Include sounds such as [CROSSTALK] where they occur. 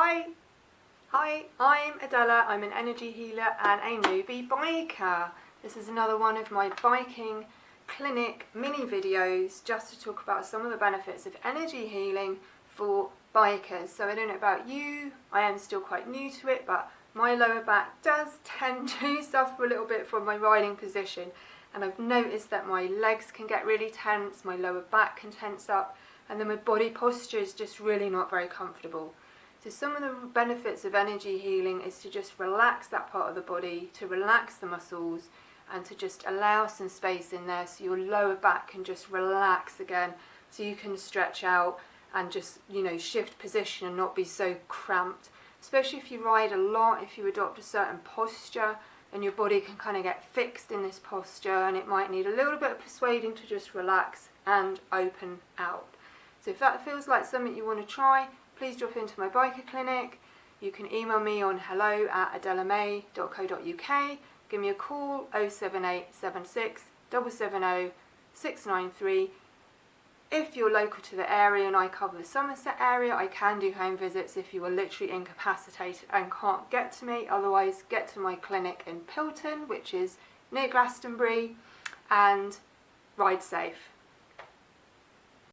Hi, hi, I'm Adela, I'm an energy healer and a newbie biker. This is another one of my biking clinic mini videos just to talk about some of the benefits of energy healing for bikers. So I don't know about you, I am still quite new to it, but my lower back does [LAUGHS] tend to suffer a little bit from my riding position and I've noticed that my legs can get really tense, my lower back can tense up and then my body posture is just really not very comfortable. So some of the benefits of energy healing is to just relax that part of the body, to relax the muscles and to just allow some space in there so your lower back can just relax again so you can stretch out and just you know shift position and not be so cramped. Especially if you ride a lot if you adopt a certain posture and your body can kind of get fixed in this posture and it might need a little bit of persuading to just relax and open out. So if that feels like something you want to try please drop into my biker clinic. You can email me on hello at adelamay.co.uk. Give me a call 07876 770 693. If you're local to the area and I cover the Somerset area, I can do home visits if you are literally incapacitated and can't get to me. Otherwise, get to my clinic in Pilton, which is near Glastonbury, and ride safe.